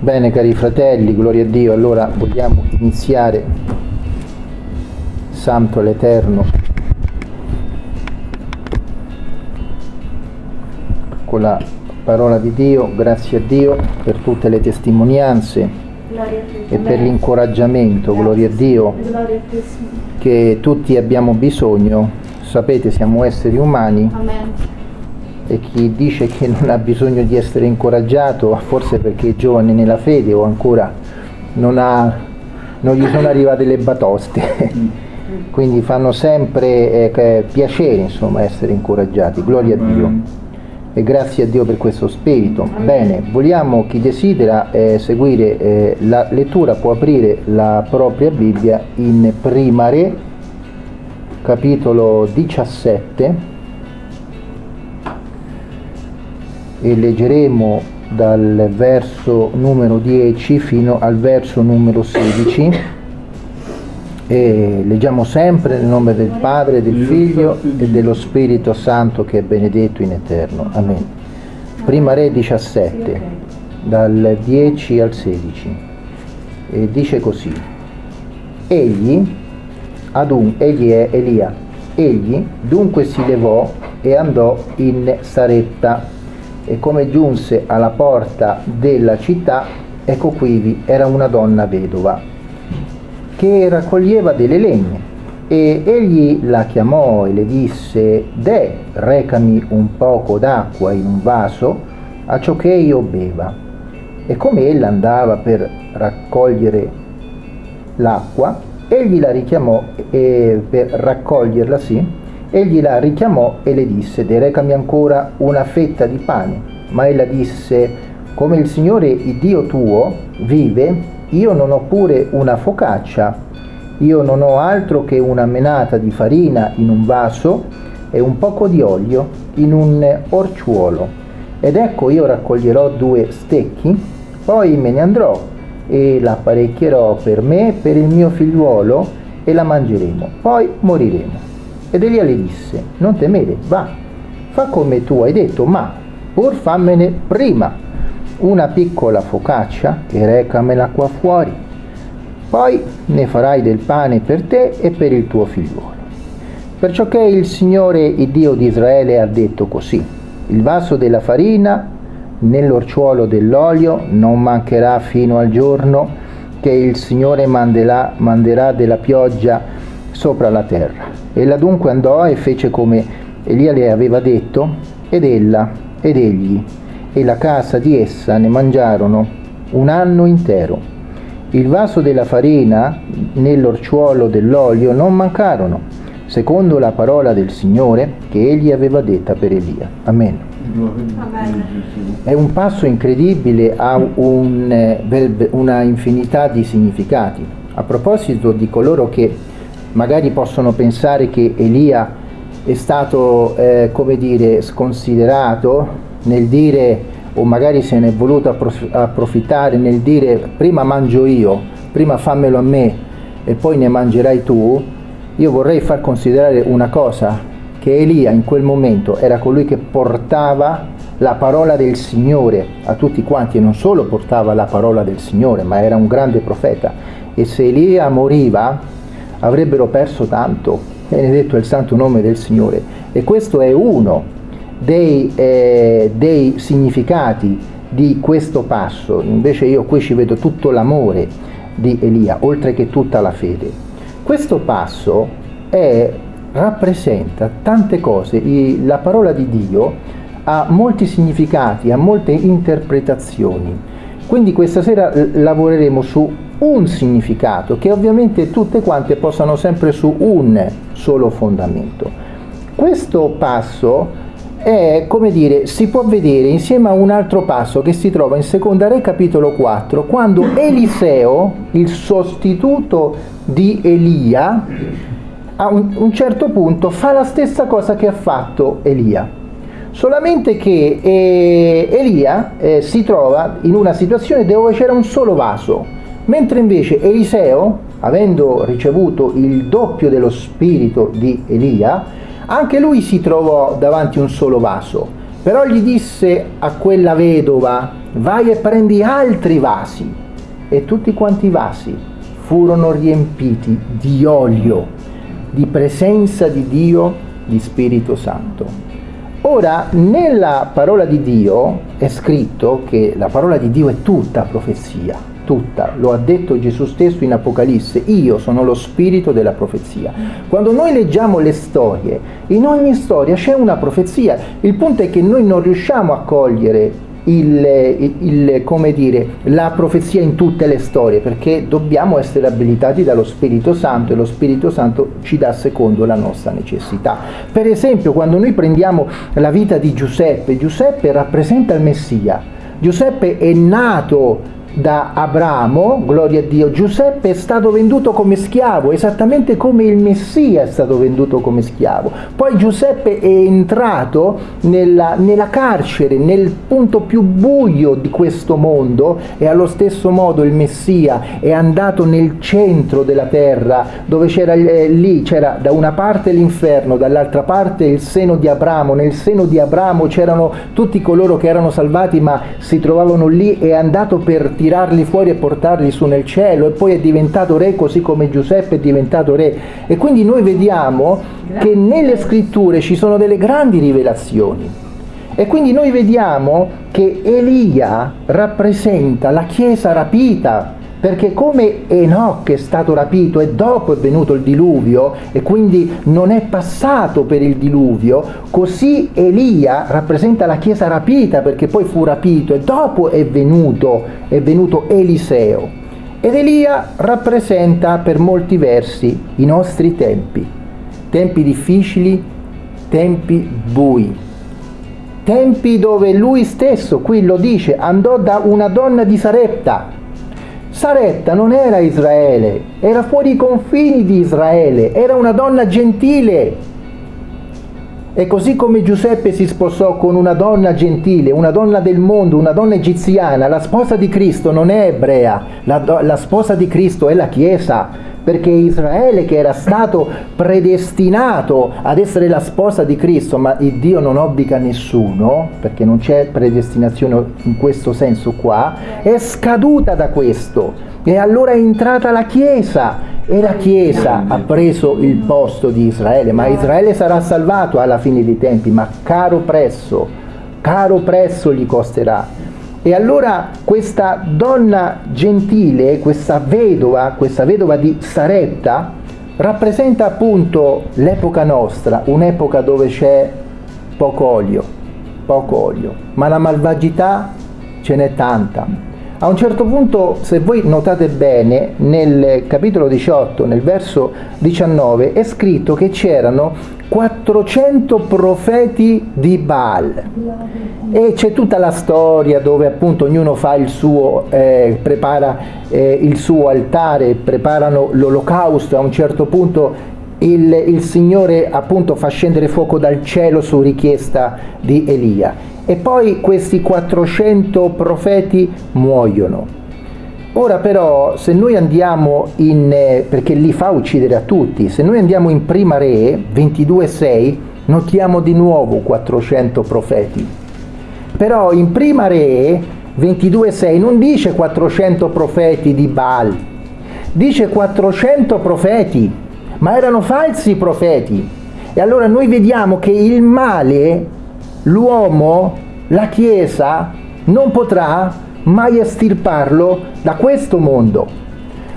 Bene cari fratelli, gloria a Dio, allora vogliamo iniziare, Santo l'Eterno, con la parola di Dio, grazie a Dio per tutte le testimonianze e per l'incoraggiamento, gloria a Dio, che tutti abbiamo bisogno, sapete siamo esseri umani. Amen. E chi dice che non ha bisogno di essere incoraggiato, forse perché è giovane nella fede o ancora non, ha, non gli sono arrivate le batoste. Quindi fanno sempre eh, piacere insomma, essere incoraggiati. Gloria a Dio. E grazie a Dio per questo spirito. Bene, vogliamo, chi desidera eh, seguire eh, la lettura può aprire la propria Bibbia in Prima Re, capitolo 17 e leggeremo dal verso numero 10 fino al verso numero 16 e leggiamo sempre nel nome del Padre, del Figlio e dello Spirito Santo che è benedetto in eterno. Amen. Prima Re 17, dal 10 al 16, e dice così, egli, adun, egli è Elia, egli dunque si levò e andò in Saretta e come giunse alla porta della città, ecco quivi era una donna vedova che raccoglieva delle legne e egli la chiamò e le disse De, recami un poco d'acqua in un vaso a ciò che io beva. E come ella andava per raccogliere l'acqua, egli la richiamò e per raccoglierla sì, egli la richiamò e le disse De, recami ancora una fetta di pane. Ma ella disse come il Signore il Dio tuo vive, io non ho pure una focaccia, io non ho altro che una menata di farina in un vaso e un poco di olio in un orciuolo. Ed ecco io raccoglierò due stecchi, poi me ne andrò e l'apparecchierò per me e per il mio figliuolo e la mangeremo, poi moriremo. Ed Elia le disse, non temere, va, fa come tu hai detto, ma pur fammene prima una piccola focaccia e recamela qua fuori. Poi ne farai del pane per te e per il tuo figliuolo. Perciò che il Signore, il Dio di Israele, ha detto così, il vaso della farina nell'orciuolo dell'olio non mancherà fino al giorno che il Signore manderà, manderà della pioggia sopra la terra. Ella dunque andò e fece come Elia le aveva detto, ed ella ed egli e la casa di essa ne mangiarono un anno intero. Il vaso della farina nell'orciuolo dell'olio non mancarono, secondo la parola del Signore che egli aveva detta per Elia. Amen. Amen. È un passo incredibile, ha un, eh, una infinità di significati. A proposito di coloro che magari possono pensare che Elia è stato, eh, come dire, sconsiderato nel dire, o magari se ne è voluto approfittare nel dire prima mangio io, prima fammelo a me e poi ne mangerai tu, io vorrei far considerare una cosa, che Elia in quel momento era colui che portava la parola del Signore a tutti quanti e non solo portava la parola del Signore, ma era un grande profeta. E se Elia moriva avrebbero perso tanto, benedetto il santo nome del Signore. E questo è uno dei, eh, dei significati di questo passo, invece io qui ci vedo tutto l'amore di Elia, oltre che tutta la fede. Questo passo è, rappresenta tante cose, la parola di Dio ha molti significati, ha molte interpretazioni. Quindi questa sera lavoreremo su un significato che ovviamente tutte quante possano sempre su un solo fondamento. Questo passo è, come dire, si può vedere insieme a un altro passo che si trova in Seconda Re capitolo 4, quando Eliseo, il sostituto di Elia, a un, un certo punto fa la stessa cosa che ha fatto Elia. Solamente che eh, Elia eh, si trova in una situazione dove c'era un solo vaso, mentre invece Eliseo, avendo ricevuto il doppio dello spirito di Elia, anche lui si trovò davanti a un solo vaso Però gli disse a quella vedova, vai e prendi altri vasi. E tutti quanti i vasi furono riempiti di olio, di presenza di Dio, di Spirito Santo. Ora, nella parola di Dio è scritto che la parola di Dio è tutta profezia, tutta, lo ha detto Gesù stesso in Apocalisse, io sono lo spirito della profezia. Quando noi leggiamo le storie, in ogni storia c'è una profezia, il punto è che noi non riusciamo a cogliere il, il, come dire, la profezia in tutte le storie, perché dobbiamo essere abilitati dallo Spirito Santo e lo Spirito Santo ci dà secondo la nostra necessità. Per esempio, quando noi prendiamo la vita di Giuseppe, Giuseppe rappresenta il Messia. Giuseppe è nato da Abramo, gloria a Dio, Giuseppe è stato venduto come schiavo, esattamente come il Messia è stato venduto come schiavo. Poi Giuseppe è entrato nella, nella carcere, nel punto più buio di questo mondo e allo stesso modo il Messia è andato nel centro della terra, dove c'era eh, lì, c'era da una parte l'inferno, dall'altra parte il seno di Abramo, nel seno di Abramo c'erano tutti coloro che erano salvati ma si trovavano lì, è andato per tirarli fuori e portarli su nel cielo e poi è diventato re così come Giuseppe è diventato re. E quindi noi vediamo che nelle scritture ci sono delle grandi rivelazioni. E quindi noi vediamo che Elia rappresenta la Chiesa rapita perché come Enoch è stato rapito e dopo è venuto il diluvio e quindi non è passato per il diluvio, così Elia rappresenta la chiesa rapita perché poi fu rapito e dopo è venuto, è venuto Eliseo. Ed Elia rappresenta per molti versi i nostri tempi, tempi difficili, tempi bui, tempi dove lui stesso, qui lo dice, andò da una donna di Sarepta, Saretta non era Israele, era fuori i confini di Israele, era una donna gentile. E così come Giuseppe si sposò con una donna gentile, una donna del mondo, una donna egiziana, la sposa di Cristo non è ebrea, la, la sposa di Cristo è la Chiesa, perché Israele che era stato predestinato ad essere la sposa di Cristo, ma il Dio non obbliga nessuno, perché non c'è predestinazione in questo senso qua, è scaduta da questo. E allora è entrata la Chiesa e la Chiesa ha preso il posto di Israele, ma Israele sarà salvato alla fine dei tempi, ma caro prezzo, caro prezzo gli costerà. E allora questa donna gentile, questa vedova, questa vedova di Saretta, rappresenta appunto l'epoca nostra, un'epoca dove c'è poco olio, poco olio, ma la malvagità ce n'è tanta. A un certo punto, se voi notate bene, nel capitolo 18, nel verso 19, è scritto che c'erano 400 profeti di Baal. E c'è tutta la storia dove appunto ognuno fa il suo, eh, prepara eh, il suo altare, preparano l'olocausto, a un certo punto il, il Signore appunto fa scendere fuoco dal cielo su richiesta di Elia e poi questi 400 profeti muoiono Ora però se noi andiamo in, eh, perché li fa uccidere a tutti, se noi andiamo in Prima Re 22.6 notiamo di nuovo 400 profeti. Però in Prima Re 22.6 non dice 400 profeti di Baal, dice 400 profeti, ma erano falsi profeti. E allora noi vediamo che il male, l'uomo, la Chiesa non potrà mai estirparlo da questo mondo.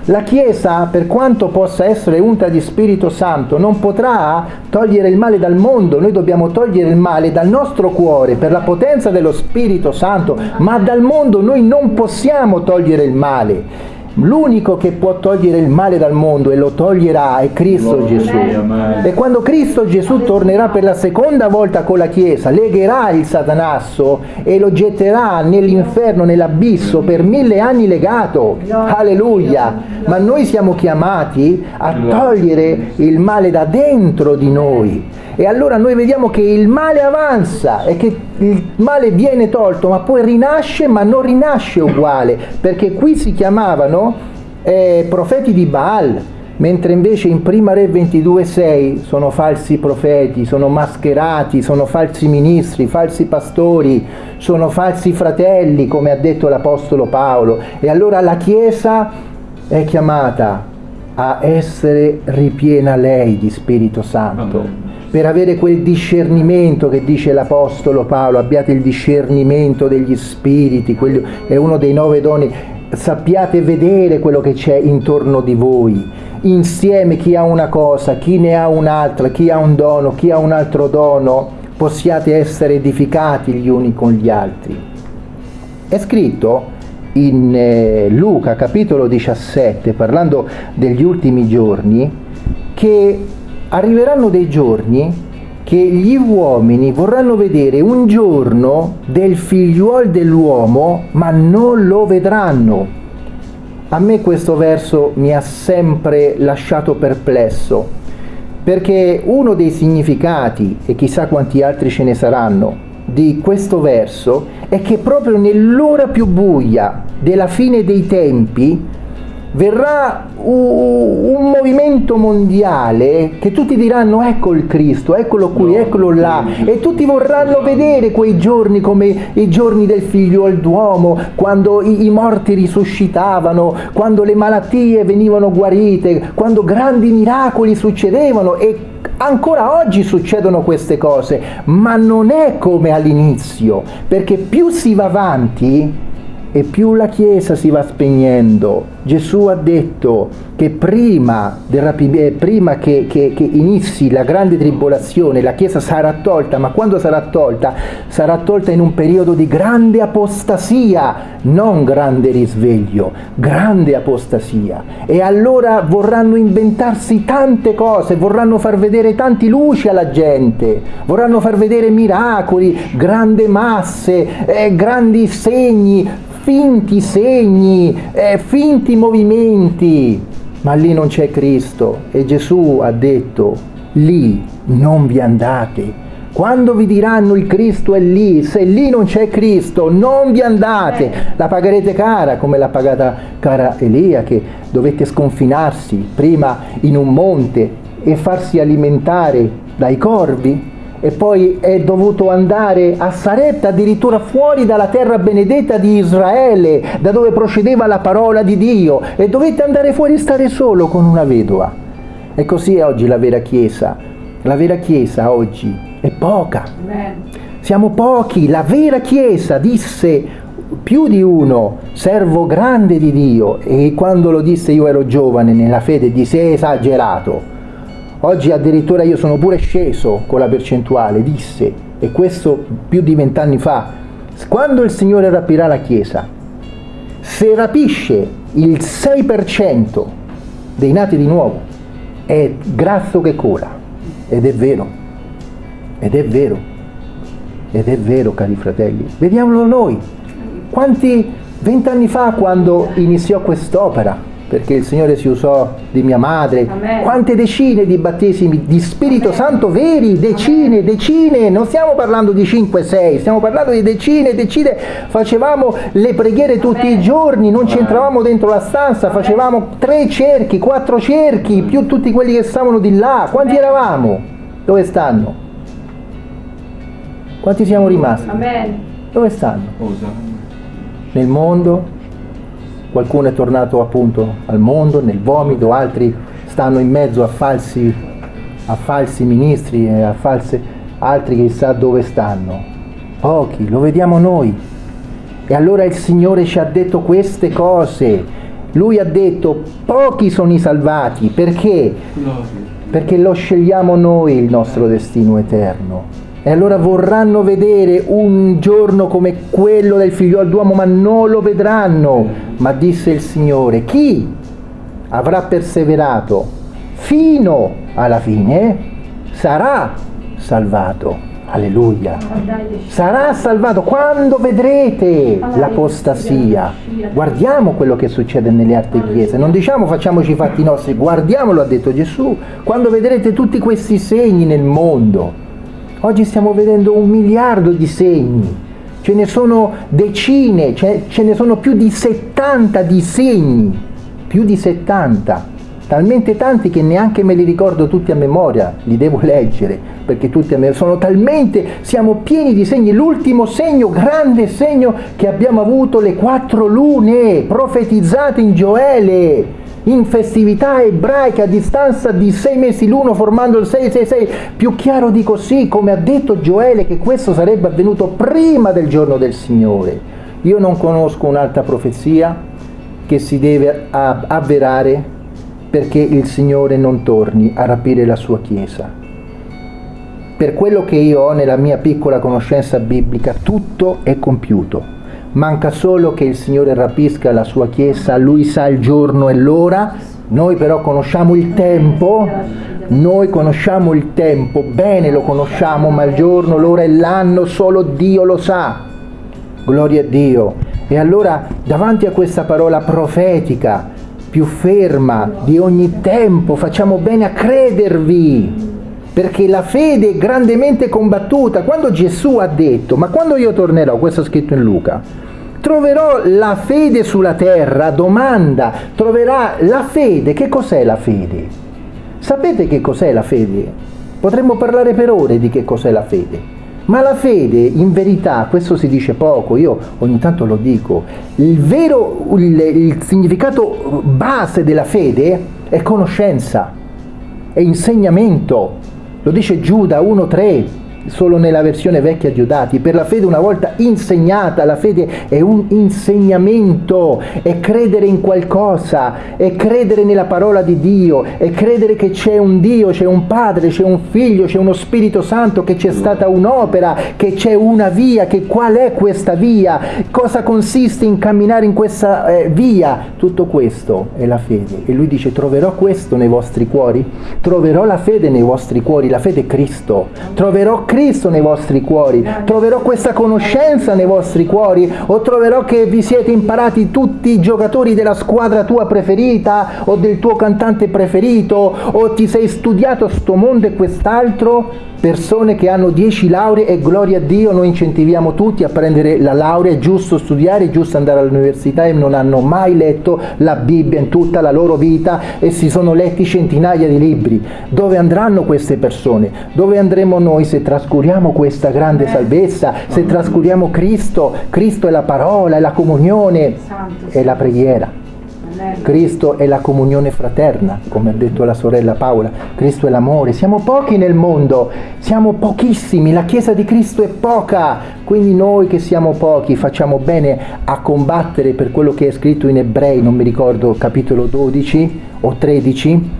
La Chiesa, per quanto possa essere unta di Spirito Santo, non potrà togliere il male dal mondo, noi dobbiamo togliere il male dal nostro cuore per la potenza dello Spirito Santo, ma dal mondo noi non possiamo togliere il male. L'unico che può togliere il male dal mondo e lo toglierà è Cristo Gesù. E quando Cristo Gesù tornerà per la seconda volta con la Chiesa, legherà il Satanasso e lo getterà nell'inferno, nell'abisso, per mille anni legato. Alleluia! Ma noi siamo chiamati a togliere il male da dentro di noi. E allora noi vediamo che il male avanza e che il male viene tolto, ma poi rinasce, ma non rinasce uguale, perché qui si chiamavano eh, profeti di Baal, mentre invece in Prima Re 22,6 sono falsi profeti, sono mascherati, sono falsi ministri, falsi pastori, sono falsi fratelli, come ha detto l'Apostolo Paolo. E allora la Chiesa è chiamata a essere ripiena lei di Spirito Santo. Amen. Per avere quel discernimento che dice l'Apostolo Paolo, abbiate il discernimento degli spiriti, quello è uno dei nove doni, sappiate vedere quello che c'è intorno di voi, insieme chi ha una cosa, chi ne ha un'altra, chi ha un dono, chi ha un altro dono, possiate essere edificati gli uni con gli altri. È scritto in eh, Luca capitolo 17, parlando degli ultimi giorni, che arriveranno dei giorni che gli uomini vorranno vedere un giorno del figliuol dell'uomo, ma non lo vedranno. A me questo verso mi ha sempre lasciato perplesso, perché uno dei significati, e chissà quanti altri ce ne saranno, di questo verso è che proprio nell'ora più buia della fine dei tempi verrà un movimento mondiale che tutti diranno ecco il Cristo, eccolo qui, eccolo là e tutti vorranno vedere quei giorni come i giorni del figlio d'uomo, quando i, i morti risuscitavano, quando le malattie venivano guarite, quando grandi miracoli succedevano e Ancora oggi succedono queste cose, ma non è come all'inizio, perché più si va avanti e più la Chiesa si va spegnendo. Gesù ha detto che prima, eh, prima che, che, che, inizi la grande tribolazione la Chiesa sarà tolta, ma quando sarà tolta? Sarà tolta in un periodo di grande apostasia, non grande risveglio, grande apostasia. E allora vorranno inventarsi tante cose, vorranno far vedere tanti luci alla gente, vorranno far vedere miracoli, grandi masse, eh, grandi segni, finti segni, eh, finti movimenti, ma lì non c'è Cristo e Gesù ha detto, lì non vi andate. Quando vi diranno il Cristo è lì, se lì non c'è Cristo, non vi andate. La pagherete cara, come l'ha pagata cara Elia, che dovette sconfinarsi prima in un monte e farsi alimentare dai corvi e poi è dovuto andare a Saretta, addirittura fuori dalla terra benedetta di Israele, da dove procedeva la parola di Dio, e dovette andare fuori e stare solo con una vedova. E così è oggi la vera Chiesa. La vera Chiesa oggi è poca. Siamo pochi. La vera Chiesa disse più di uno, servo grande di Dio, e quando lo disse io ero giovane nella fede, disse esagerato Oggi addirittura io sono pure sceso con la percentuale, disse, e questo più di vent'anni fa, quando il Signore rapirà la Chiesa, se rapisce il 6% dei nati di nuovo, è grasso che cola. Ed è vero, ed è vero, ed è vero cari fratelli. Vediamolo noi. Quanti vent'anni fa quando iniziò quest'opera, perché il Signore si usò di mia madre, Amen. quante decine di battesimi di Spirito Amen. Santo veri, decine, Amen. decine, non stiamo parlando di 5, 6, stiamo parlando di decine, decine, facevamo le preghiere tutti i giorni, non ci entravamo dentro la stanza, facevamo tre cerchi, quattro cerchi, più tutti quelli che stavano di là, quanti eravamo? Dove stanno? Quanti siamo rimasti? Dove stanno? Nel mondo? Qualcuno è tornato appunto al mondo, nel vomito, altri stanno in mezzo a falsi, a falsi ministri, a false, altri chissà dove stanno. Pochi, lo vediamo noi. E allora il Signore ci ha detto queste cose. Lui ha detto pochi sono i salvati, perché? Perché lo scegliamo noi il nostro destino eterno. E allora vorranno vedere un giorno come quello del figlio d'uomo, ma non lo vedranno. Ma disse il Signore, chi avrà perseverato fino alla fine sarà salvato. Alleluia. Sarà salvato quando vedrete l'apostasia. Guardiamo quello che succede nelle altre chiese. Non diciamo facciamoci i fatti nostri, guardiamolo, ha detto Gesù. Quando vedrete tutti questi segni nel mondo Oggi stiamo vedendo un miliardo di segni, ce ne sono decine, ce, ce ne sono più di 70 di segni, più di 70. talmente tanti che neanche me li ricordo tutti a memoria, li devo leggere, perché tutti a memoria sono talmente, siamo pieni di segni, l'ultimo segno, grande segno che abbiamo avuto le quattro lune profetizzate in Gioele, in festività ebraiche a distanza di sei mesi l'uno formando il 666, più chiaro di così, come ha detto Gioele che questo sarebbe avvenuto prima del giorno del Signore. Io non conosco un'altra profezia che si deve avverare perché il Signore non torni a rapire la sua Chiesa. Per quello che io ho nella mia piccola conoscenza biblica, tutto è compiuto. Manca solo che il Signore rapisca la sua Chiesa, Lui sa il giorno e l'ora, noi però conosciamo il tempo, noi conosciamo il tempo, bene lo conosciamo, ma il giorno, l'ora e l'anno solo Dio lo sa. Gloria a Dio. E allora davanti a questa parola profetica, più ferma di ogni tempo, facciamo bene a credervi, perché la fede è grandemente combattuta. Quando Gesù ha detto, ma quando io tornerò, questo è scritto in Luca, troverò la fede sulla terra, domanda, troverà la fede, che cos'è la fede? Sapete che cos'è la fede? Potremmo parlare per ore di che cos'è la fede. Ma la fede, in verità, questo si dice poco, io ogni tanto lo dico, il vero, il, il significato base della fede è conoscenza, è insegnamento. Lo dice Giuda 1.3 solo nella versione vecchia di Odati, per la fede una volta insegnata, la fede è un insegnamento, è credere in qualcosa, è credere nella parola di Dio, è credere che c'è un Dio, c'è un Padre, c'è un Figlio, c'è uno Spirito Santo, che c'è stata un'opera, che c'è una via, che qual è questa via, cosa consiste in camminare in questa eh, via, tutto questo è la fede. E lui dice troverò questo nei vostri cuori, troverò la fede nei vostri cuori, la fede è Cristo, troverò Cristo Cristo nei vostri cuori, troverò questa conoscenza nei vostri cuori? O troverò che vi siete imparati tutti i giocatori della squadra tua preferita o del tuo cantante preferito? O ti sei studiato sto mondo e quest'altro? Persone che hanno 10 lauree e gloria a Dio noi incentiviamo tutti a prendere la laurea, è giusto studiare, è giusto andare all'università e non hanno mai letto la Bibbia in tutta la loro vita e si sono letti centinaia di libri. Dove andranno queste persone? Dove andremo noi se trascuriamo questa grande salvezza, se trascuriamo Cristo? Cristo è la parola, è la comunione, è la preghiera. Cristo è la comunione fraterna, come ha detto la sorella Paola, Cristo è l'amore, siamo pochi nel mondo, siamo pochissimi, la Chiesa di Cristo è poca, quindi noi che siamo pochi facciamo bene a combattere per quello che è scritto in Ebrei, non mi ricordo, capitolo 12 o 13,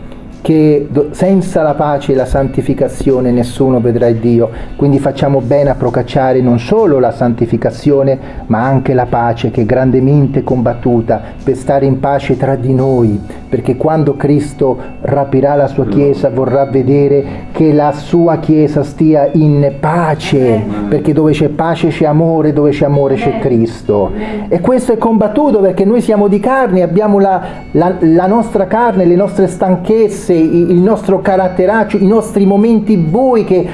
che senza la pace e la santificazione nessuno vedrà Dio, quindi facciamo bene a procacciare non solo la santificazione ma anche la pace che è grandemente combattuta per stare in pace tra di noi, perché quando Cristo rapirà la sua Chiesa vorrà vedere che la sua Chiesa stia in pace, perché dove c'è pace c'è amore, dove c'è amore c'è Cristo. E questo è combattuto perché noi siamo di carne, abbiamo la, la, la nostra carne, le nostre stanchezze, il nostro caratteraccio, i nostri momenti bui che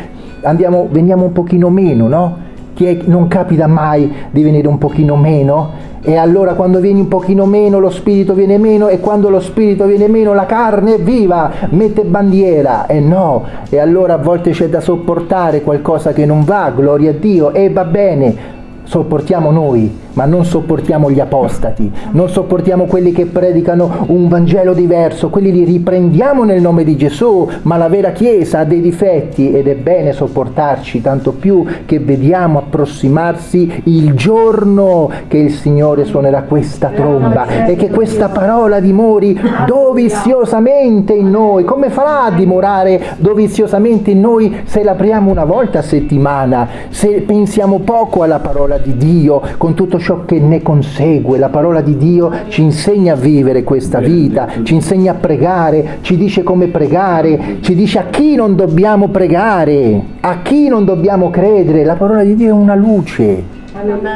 andiamo, veniamo un pochino meno, no? Chi è, non capita mai di venire un pochino meno? E allora quando vieni un pochino meno lo spirito viene meno e quando lo spirito viene meno la carne viva, mette bandiera. E no, e allora a volte c'è da sopportare qualcosa che non va, gloria a Dio, e va bene, sopportiamo noi, ma non sopportiamo gli apostati, non sopportiamo quelli che predicano un Vangelo diverso, quelli li riprendiamo nel nome di Gesù, ma la vera Chiesa ha dei difetti ed è bene sopportarci, tanto più che vediamo approssimarsi il giorno che il Signore suonerà questa tromba e che questa parola dimori doviziosamente in noi. Come farà a dimorare doviziosamente in noi se l'apriamo una volta a settimana, se pensiamo poco alla parola di Dio con tutto ciò che ne consegue. La parola di Dio ci insegna a vivere questa vita, ci insegna a pregare, ci dice come pregare, ci dice a chi non dobbiamo pregare, a chi non dobbiamo credere. La parola di Dio è una luce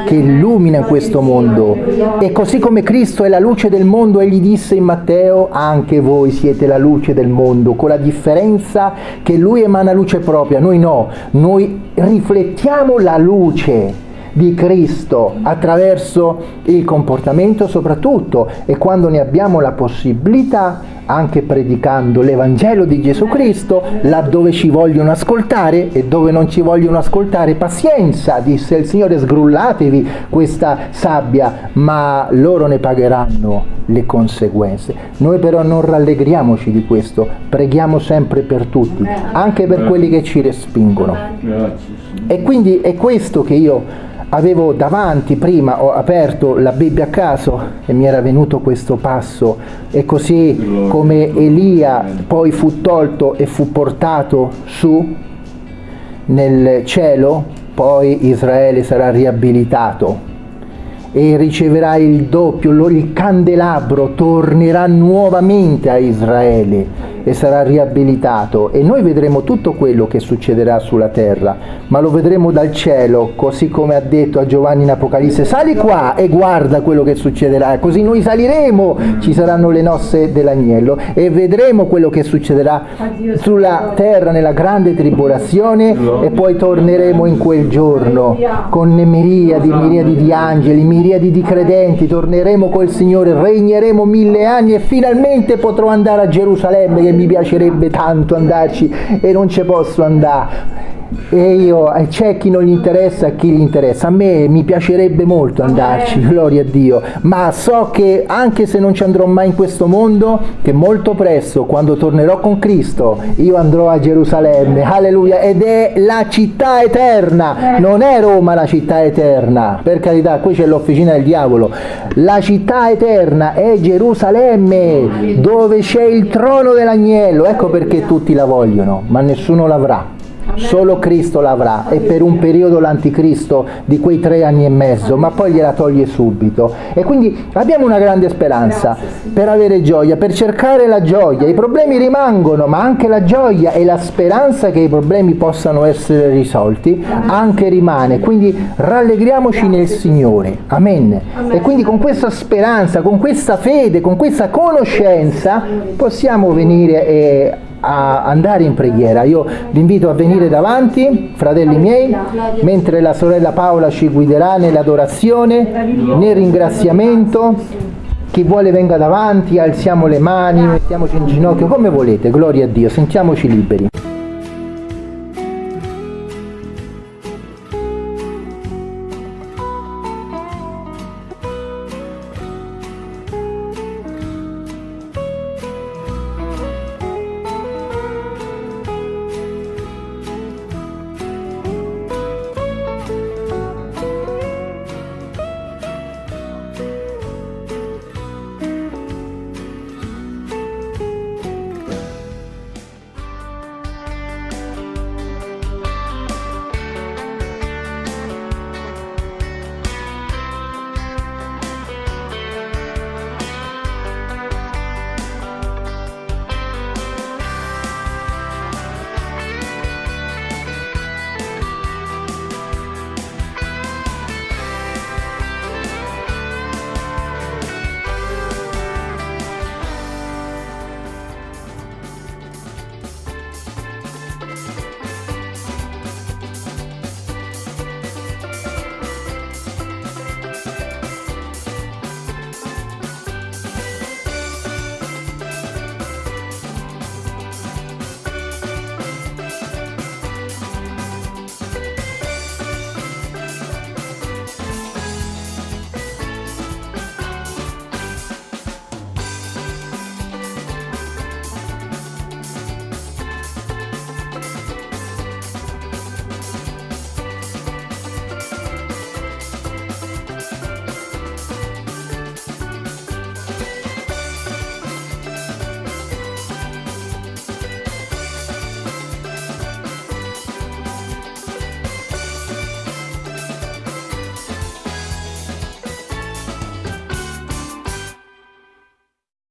che illumina questo mondo. E così come Cristo è la luce del mondo, egli disse in Matteo, anche voi siete la luce del mondo, con la differenza che lui emana luce propria, noi no, noi riflettiamo la luce di Cristo attraverso il comportamento soprattutto e quando ne abbiamo la possibilità anche predicando l'Evangelo di Gesù Cristo, laddove ci vogliono ascoltare e dove non ci vogliono ascoltare, pazienza, disse il Signore, sgrullatevi questa sabbia, ma loro ne pagheranno le conseguenze. Noi però non rallegriamoci di questo, preghiamo sempre per tutti, anche per quelli che ci respingono. E quindi è questo che io avevo davanti prima, ho aperto la Bibbia a caso e mi era venuto questo passo. E così come Elia poi fu tolto e fu portato su nel cielo, poi Israele sarà riabilitato. E riceverà il doppio, il candelabro tornerà nuovamente a Israele e sarà riabilitato. E noi vedremo tutto quello che succederà sulla terra, ma lo vedremo dal cielo, così come ha detto a Giovanni in Apocalisse, sali qua e guarda quello che succederà, così noi saliremo, ci saranno le nosse dell'agnello e vedremo quello che succederà sulla terra nella grande tribolazione e poi torneremo in quel giorno con miriadi, miriadi di angeli, miriadi di credenti, torneremo col Signore, regneremo mille anni e finalmente potrò andare a Gerusalemme mi piacerebbe tanto andarci e non ci posso andare e io eh, c'è chi non gli interessa e chi gli interessa. A me mi piacerebbe molto andarci gloria a Dio. Ma so che anche se non ci andrò mai in questo mondo che molto presto quando tornerò con Cristo io andrò a Gerusalemme. Alleluia. Ed è la città eterna. Non è Roma la città eterna. Per carità qui c'è l'officina del diavolo. La città eterna è Gerusalemme dove c'è il trono dell'agnello. Ecco perché tutti la vogliono ma nessuno l'avrà Solo Cristo l'avrà e per un periodo l'anticristo di quei tre anni e mezzo, ma poi gliela toglie subito. E quindi abbiamo una grande speranza per avere gioia, per cercare la gioia. I problemi rimangono, ma anche la gioia e la speranza che i problemi possano essere risolti anche rimane. Quindi rallegriamoci nel Signore. Amen. E quindi con questa speranza, con questa fede, con questa conoscenza possiamo venire e a andare in preghiera. Io vi invito a venire davanti, fratelli miei, mentre la sorella Paola ci guiderà nell'adorazione, nel ringraziamento. Chi vuole venga davanti, alziamo le mani, mettiamoci in ginocchio, come volete, gloria a Dio, sentiamoci liberi.